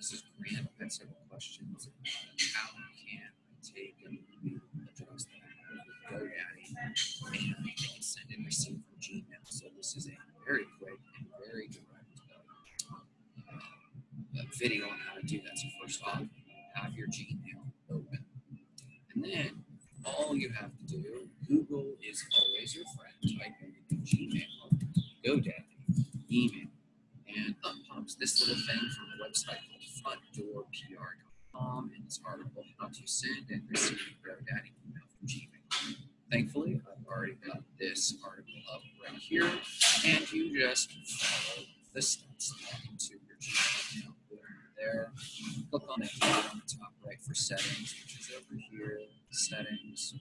this is Grant. I've had several questions about how can I take an email address that GoDaddy and I can send and receive from Gmail. So this is a very quick and very direct uh, uh, video on how to do that. So first off, have your Gmail open. And then all you have to do, Google is always your friend. Type in Gmail, GoDaddy, email, and up pops this little thing from a website frontdoorpr.com in this article, how to send and receive GoDaddy email from Gmail. Thankfully, I've already got this article up right here, and you just follow the steps into your Gmail there. Click on key on the top right for settings, which is over here, settings.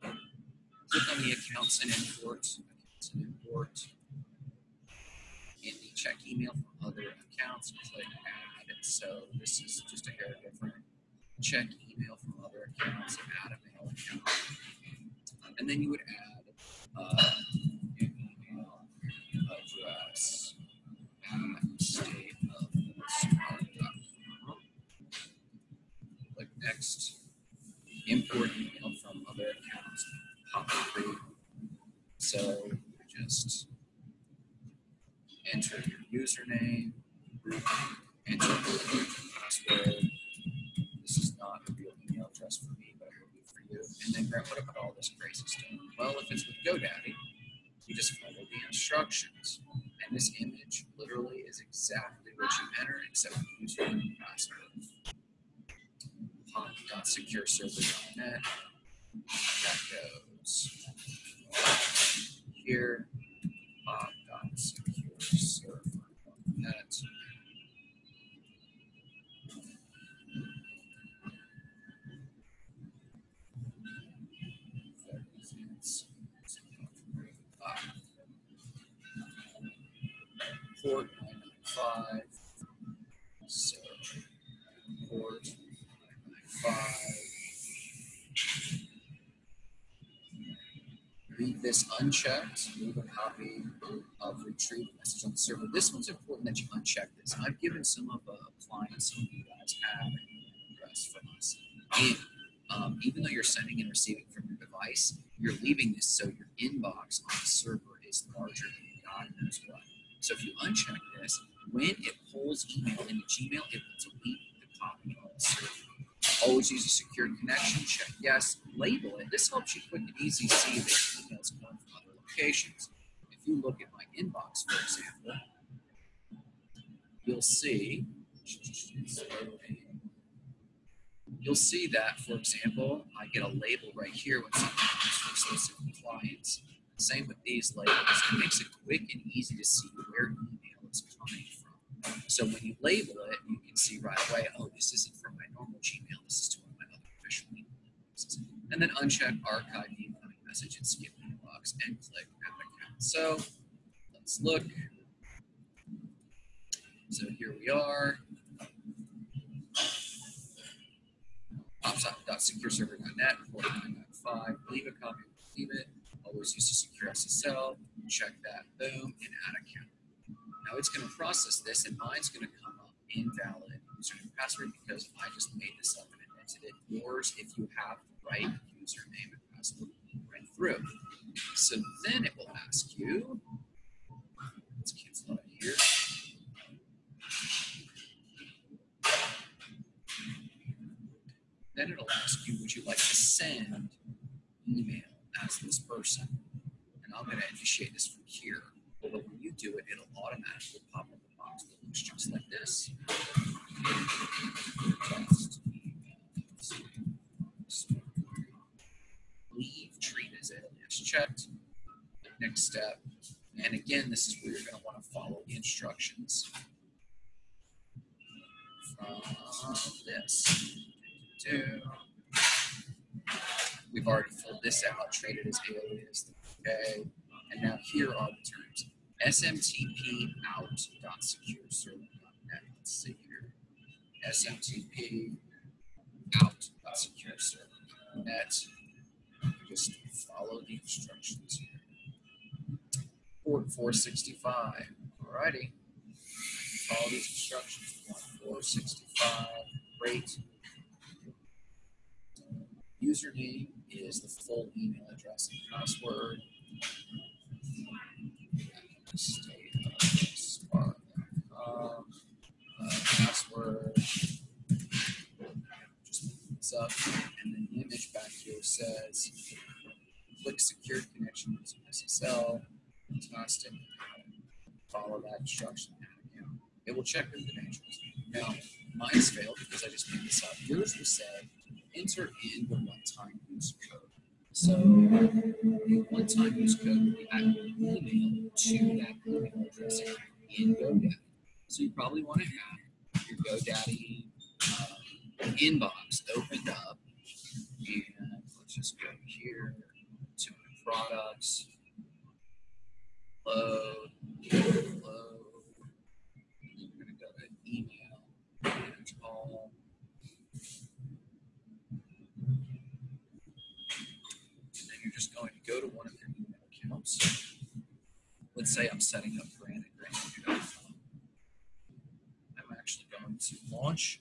Click on the accounts and import, accounts and import. In the check email from other accounts, click add. So this is just a hair different. Check email from other accounts, add a mail account. And then you would add uh, an email address at state of smart.com. Click next. Import email from other accounts. Pop. So just enter your username, your password. This is not a real email address for me, but it will be for you. And then Grant, what about all this crazy stuff? Well, if it's with GoDaddy, you just follow the instructions. And this image literally is exactly what you enter, except with username and password. Pop.secureserver.net. That goes here. Port 995. So, port 995. Leave this unchecked. Leave a copy of retrieve message on the server. This one's important that you uncheck this. I've given some of the clients some of you guys have address from us. Um, even though you're sending and receiving from your device, you're leaving this so your inbox on the server is larger than God knows what. So if you uncheck this, when it pulls email into Gmail, it will delete the copy on the server. Always use a secured connection. Check yes. Label it. This helps you quick and easy see that emails come from other locations. If you look at my inbox, for example, you'll see. You'll see that, for example, I get a label right here when something comes from specific clients. Same with these labels. It makes it quick and easy to see where email is coming from. So when you label it, you can see right away, oh, this isn't from my normal Gmail. This is to one of my other official emails. And then uncheck archive the incoming message and skip inbox and click add account. So let's look. So here we are. Ops.secureserver.net, port 995. Leave a copy, leave it always use a secure SSL, check that, boom, and add account. Now it's going to process this, and mine's going to come up invalid username password because I just made this up and invented it. Yours, if you have the right username and password, right through. So then it will ask you, let's cancel out here. Then it'll ask you, would you like to send email as this person. And I'm going to initiate this from here. Do it, it'll automatically pop up a box that looks just like this. Leave treat as alias checked. Next step. And again, this is where you're going to want to follow the instructions from this. Do We've already filled this out, traded as alias, okay? And now here are the terms. SMTP out.secureserver.net. Let's see here. SMTP. Just follow the instructions here. Port 465. Alrighty. Follow these instructions. Port 65. Great. Username is the full email address and password. Up, and then the image back here says click secure connection using SSL. Fantastic. Follow that instruction. account. It will check the credentials. Now, mine's failed because I just made this up. Yours was say enter in the one-time use code. So the one-time use code will be added email to that email address in GoDaddy. So you probably want to have your GoDaddy uh, inbox opened up. And let's just go here to products. Load, load. We're gonna go to email, manage all. And then you're just going to go to one of your email accounts. Let's say I'm setting up granite.com. I'm actually going to launch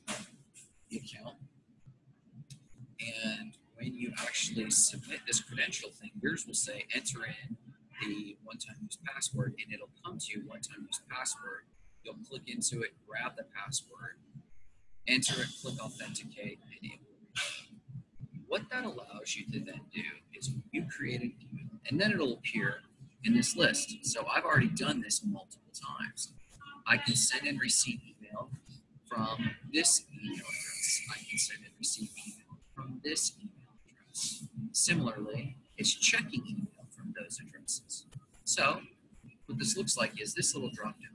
the account. And when you actually submit this credential thing, yours will say enter in the one-time use password and it'll come to you one-time use password. You'll click into it, grab the password, enter it, click authenticate, and it. What that allows you to then do is you create an email and then it'll appear in this list. So I've already done this multiple times. I can send and receive email from this email address. I can send and receive email from this email address. Similarly, it's checking email from those addresses. So what this looks like is this little drop down.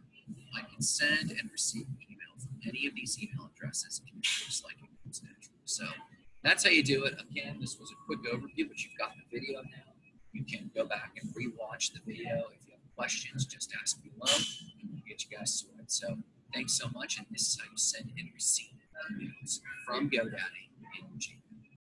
I can send and receive email from any of these email addresses looks like it comes naturally. So that's how you do it. Again, this was a quick overview, but you've got the video now. You can go back and rewatch the video. If you have questions, just ask below and we'll get you guys sorted. So thanks so much. And this is how you send and receive emails from GoDaddy.